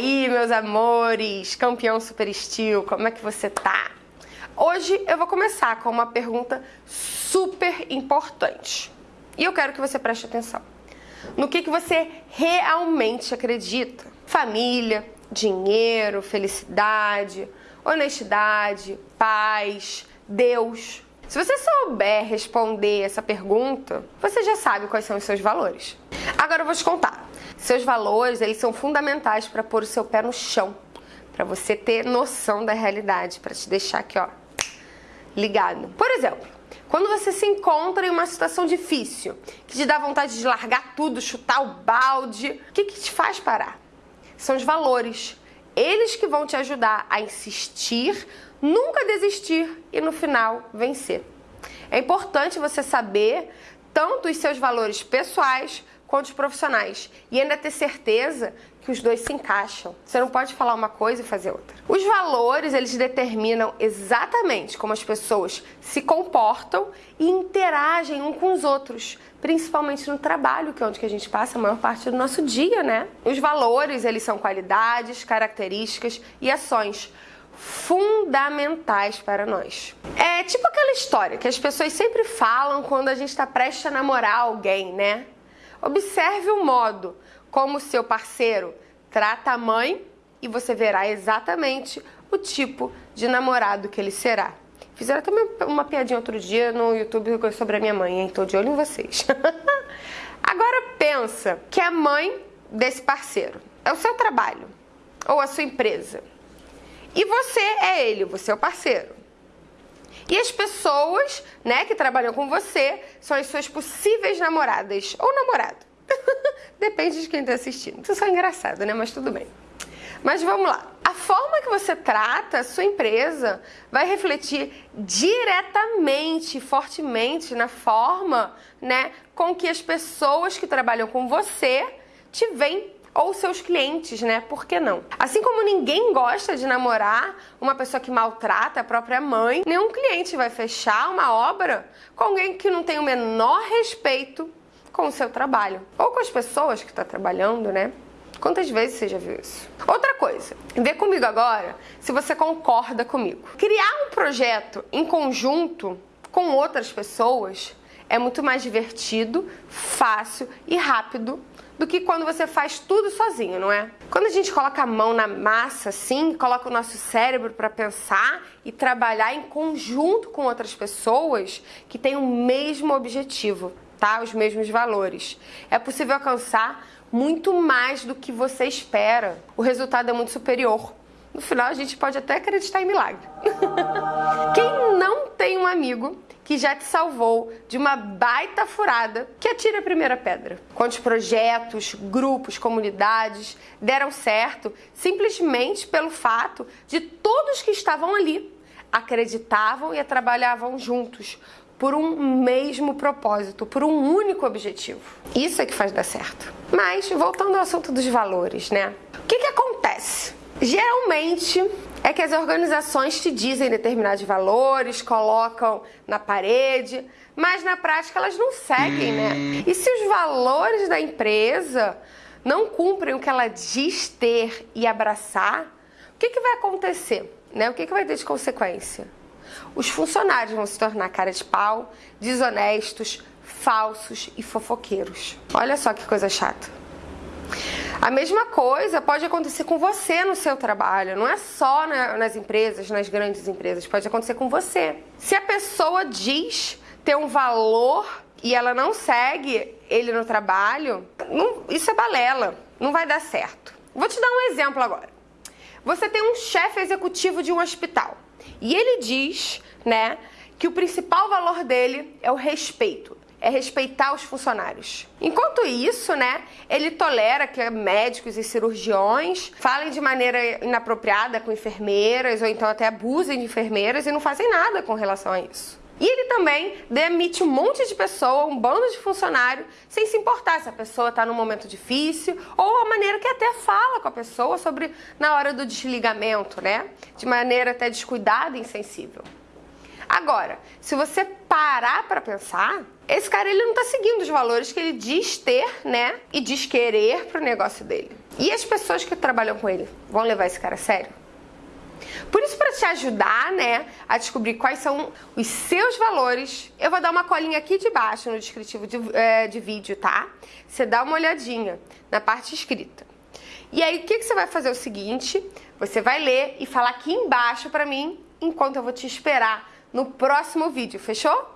meus amores, campeão super estilo, como é que você tá? Hoje eu vou começar com uma pergunta super importante. E eu quero que você preste atenção. No que, que você realmente acredita? Família, dinheiro, felicidade, honestidade, paz, Deus. Se você souber responder essa pergunta, você já sabe quais são os seus valores. Agora eu vou te contar. Seus valores, eles são fundamentais para pôr o seu pé no chão, para você ter noção da realidade, para te deixar aqui, ó, ligado. Por exemplo, quando você se encontra em uma situação difícil, que te dá vontade de largar tudo, chutar o balde, o que, que te faz parar? São os valores. Eles que vão te ajudar a insistir, nunca desistir e no final vencer. É importante você saber tanto os seus valores pessoais quanto os profissionais. E ainda ter certeza que os dois se encaixam. Você não pode falar uma coisa e fazer outra. Os valores, eles determinam exatamente como as pessoas se comportam e interagem um com os outros, principalmente no trabalho, que é onde que a gente passa a maior parte do nosso dia, né? Os valores, eles são qualidades, características e ações fundamentais para nós. É tipo aquela história que as pessoas sempre falam quando a gente está prestes a namorar alguém, né? Observe o modo como seu parceiro trata a mãe e você verá exatamente o tipo de namorado que ele será. Fizeram até uma piadinha outro dia no YouTube sobre a minha mãe, hein? Tô de olho em vocês. Agora pensa que a mãe desse parceiro é o seu trabalho ou a sua empresa. E você é ele, você é o parceiro. E as pessoas, né, que trabalham com você são as suas possíveis namoradas ou namorado. Depende de quem está assistindo. Isso é engraçado, né? Mas tudo bem. Mas vamos lá. A forma que você trata a sua empresa vai refletir diretamente, fortemente na forma, né, com que as pessoas que trabalham com você te veem ou seus clientes, né? Por que não? Assim como ninguém gosta de namorar uma pessoa que maltrata a própria mãe, nenhum cliente vai fechar uma obra com alguém que não tem o menor respeito com o seu trabalho ou com as pessoas que está trabalhando, né? Quantas vezes você já viu isso? Outra coisa, vê comigo agora se você concorda comigo. Criar um projeto em conjunto com outras pessoas é muito mais divertido, fácil e rápido do que quando você faz tudo sozinho, não é? Quando a gente coloca a mão na massa, assim, coloca o nosso cérebro para pensar e trabalhar em conjunto com outras pessoas que têm o mesmo objetivo, tá? Os mesmos valores. É possível alcançar muito mais do que você espera. O resultado é muito superior. No final, a gente pode até acreditar em milagre. Quem amigo que já te salvou de uma baita furada, que atire a primeira pedra. Quantos projetos, grupos, comunidades deram certo simplesmente pelo fato de todos que estavam ali acreditavam e trabalhavam juntos por um mesmo propósito, por um único objetivo. Isso é que faz dar certo. Mas voltando ao assunto dos valores, né? O que, que acontece? Geralmente é que as organizações te dizem determinados valores, colocam na parede, mas na prática elas não seguem, né? Hum. E se os valores da empresa não cumprem o que ela diz ter e abraçar, o que, que vai acontecer? Né? O que, que vai ter de consequência? Os funcionários vão se tornar cara de pau, desonestos, falsos e fofoqueiros. Olha só que coisa chata. A mesma coisa pode acontecer com você no seu trabalho, não é só nas empresas, nas grandes empresas, pode acontecer com você. Se a pessoa diz ter um valor e ela não segue ele no trabalho, não, isso é balela, não vai dar certo. Vou te dar um exemplo agora. Você tem um chefe executivo de um hospital e ele diz, né, que o principal valor dele é o respeito é respeitar os funcionários. Enquanto isso, né, ele tolera que médicos e cirurgiões falem de maneira inapropriada com enfermeiras ou então até abusem de enfermeiras e não fazem nada com relação a isso. E ele também demite um monte de pessoa, um bando de funcionário, sem se importar se a pessoa está num momento difícil ou a maneira que até fala com a pessoa sobre na hora do desligamento, né? De maneira até descuidada e insensível. Agora, se você parar para pensar, esse cara ele não tá seguindo os valores que ele diz ter, né? E diz querer pro negócio dele. E as pessoas que trabalham com ele vão levar esse cara a sério? Por isso, para te ajudar, né, a descobrir quais são os seus valores, eu vou dar uma colinha aqui de baixo no descritivo de, é, de vídeo, tá? Você dá uma olhadinha na parte escrita. E aí, o que, que você vai fazer? É o seguinte, você vai ler e falar aqui embaixo para mim, enquanto eu vou te esperar no próximo vídeo, fechou?